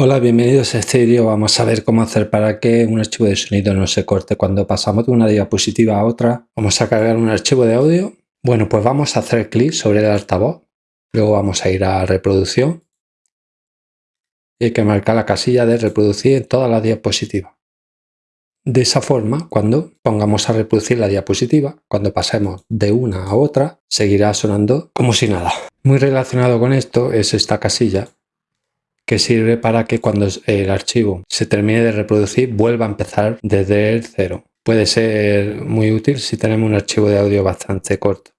Hola, bienvenidos a este vídeo. Vamos a ver cómo hacer para que un archivo de sonido no se corte cuando pasamos de una diapositiva a otra. Vamos a cargar un archivo de audio. Bueno, pues vamos a hacer clic sobre el altavoz. Luego vamos a ir a reproducción. Y hay que marcar la casilla de reproducir en todas las diapositivas. De esa forma, cuando pongamos a reproducir la diapositiva, cuando pasemos de una a otra, seguirá sonando como si nada. Muy relacionado con esto es esta casilla que sirve para que cuando el archivo se termine de reproducir vuelva a empezar desde el cero. Puede ser muy útil si tenemos un archivo de audio bastante corto.